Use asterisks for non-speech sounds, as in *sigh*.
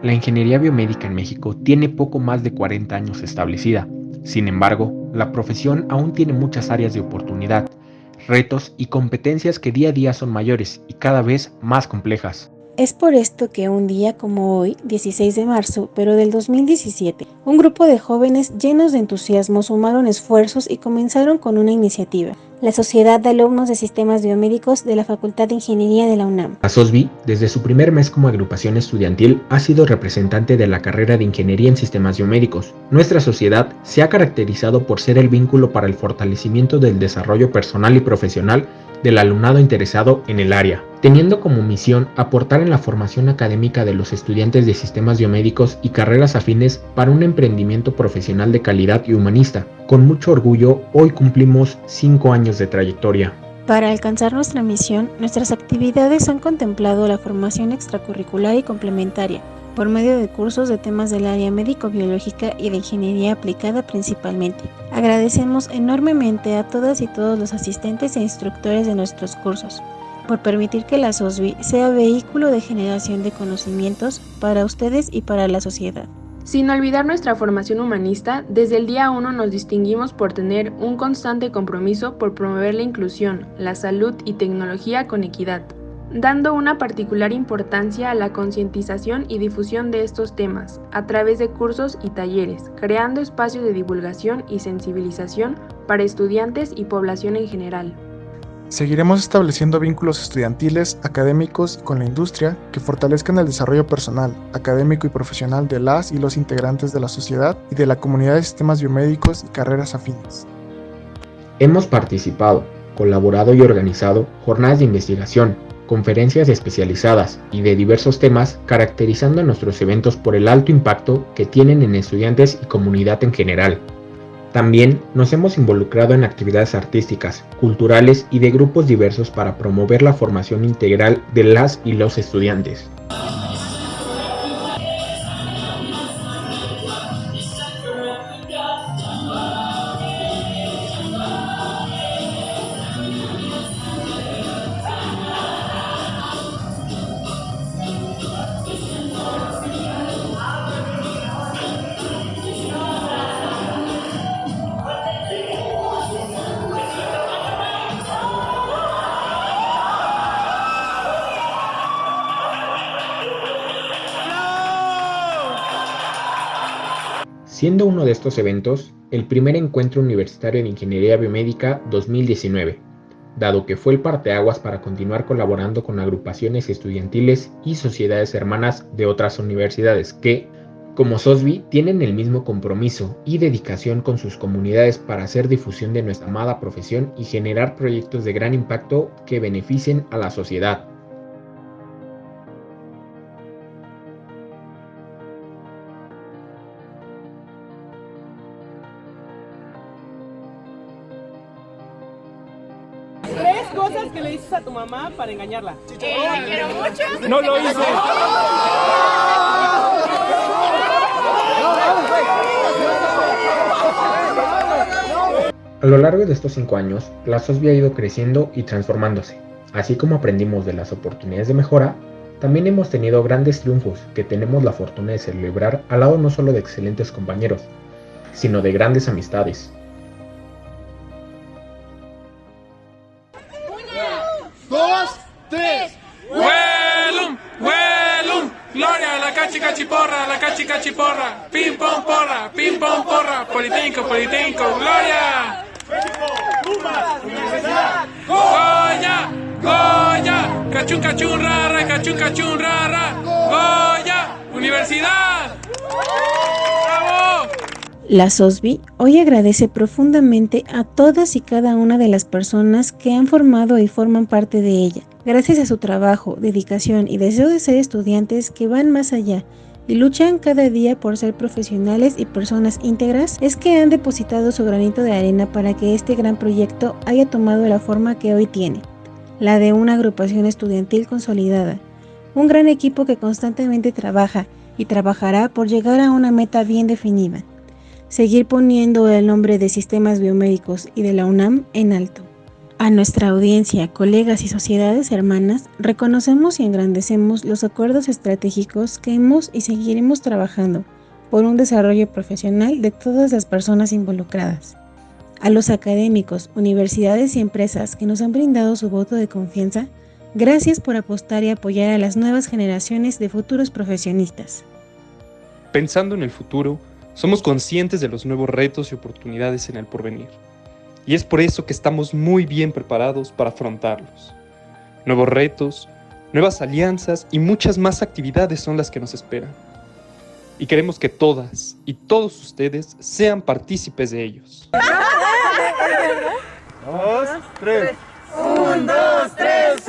La ingeniería biomédica en México tiene poco más de 40 años establecida. Sin embargo, la profesión aún tiene muchas áreas de oportunidad, retos y competencias que día a día son mayores y cada vez más complejas. Es por esto que un día como hoy, 16 de marzo, pero del 2017, un grupo de jóvenes llenos de entusiasmo sumaron esfuerzos y comenzaron con una iniciativa, la Sociedad de Alumnos de Sistemas Biomédicos de la Facultad de Ingeniería de la UNAM. La SOSBI, desde su primer mes como agrupación estudiantil, ha sido representante de la carrera de Ingeniería en Sistemas Biomédicos. Nuestra sociedad se ha caracterizado por ser el vínculo para el fortalecimiento del desarrollo personal y profesional del alumnado interesado en el área, teniendo como misión aportar en la formación académica de los estudiantes de sistemas biomédicos y carreras afines para un emprendimiento profesional de calidad y humanista. Con mucho orgullo, hoy cumplimos 5 años de trayectoria. Para alcanzar nuestra misión, nuestras actividades han contemplado la formación extracurricular y complementaria, por medio de cursos de temas del área médico-biológica y de ingeniería aplicada principalmente. Agradecemos enormemente a todas y todos los asistentes e instructores de nuestros cursos por permitir que la SOSBI sea vehículo de generación de conocimientos para ustedes y para la sociedad. Sin olvidar nuestra formación humanista, desde el día 1 nos distinguimos por tener un constante compromiso por promover la inclusión, la salud y tecnología con equidad dando una particular importancia a la concientización y difusión de estos temas, a través de cursos y talleres, creando espacios de divulgación y sensibilización para estudiantes y población en general. Seguiremos estableciendo vínculos estudiantiles, académicos y con la industria que fortalezcan el desarrollo personal, académico y profesional de las y los integrantes de la sociedad y de la comunidad de sistemas biomédicos y carreras afines. Hemos participado, colaborado y organizado jornadas de investigación, conferencias especializadas y de diversos temas, caracterizando nuestros eventos por el alto impacto que tienen en estudiantes y comunidad en general. También nos hemos involucrado en actividades artísticas, culturales y de grupos diversos para promover la formación integral de las y los estudiantes. Siendo uno de estos eventos el primer encuentro universitario de Ingeniería Biomédica 2019, dado que fue el parteaguas para continuar colaborando con agrupaciones estudiantiles y sociedades hermanas de otras universidades que, como SOSBI, tienen el mismo compromiso y dedicación con sus comunidades para hacer difusión de nuestra amada profesión y generar proyectos de gran impacto que beneficien a la sociedad. Cosas que le dices a tu mamá para engañarla? Eh, la quiero mucho. No lo hice. *laughs* A lo largo de estos cinco años, la SOSBI ha ido creciendo y transformándose. Así como aprendimos de las oportunidades de mejora, también hemos tenido grandes triunfos que tenemos la fortuna de celebrar al lado no solo de excelentes compañeros, sino de grandes amistades, cachi cachiporra, la cachi cachiporra, pim pom porra, pim pom porra, politécnico, politécnico, gloria. Goya, Goya, cachun cachun rara, cachun cachun rara, Goya, universidad. La SOSBI hoy agradece profundamente a todas y cada una de las personas que han formado y forman parte de ella. Gracias a su trabajo, dedicación y deseo de ser estudiantes que van más allá y luchan cada día por ser profesionales y personas íntegras, es que han depositado su granito de arena para que este gran proyecto haya tomado la forma que hoy tiene, la de una agrupación estudiantil consolidada, un gran equipo que constantemente trabaja y trabajará por llegar a una meta bien definida seguir poniendo el nombre de sistemas biomédicos y de la UNAM en alto. A nuestra audiencia, colegas y sociedades hermanas, reconocemos y engrandecemos los acuerdos estratégicos que hemos y seguiremos trabajando por un desarrollo profesional de todas las personas involucradas. A los académicos, universidades y empresas que nos han brindado su voto de confianza, gracias por apostar y apoyar a las nuevas generaciones de futuros profesionistas. Pensando en el futuro, somos conscientes de los nuevos retos y oportunidades en el porvenir y es por eso que estamos muy bien preparados para afrontarlos. Nuevos retos, nuevas alianzas y muchas más actividades son las que nos esperan. Y queremos que todas y todos ustedes sean partícipes de ellos. Dos, tres. Un, dos, tres,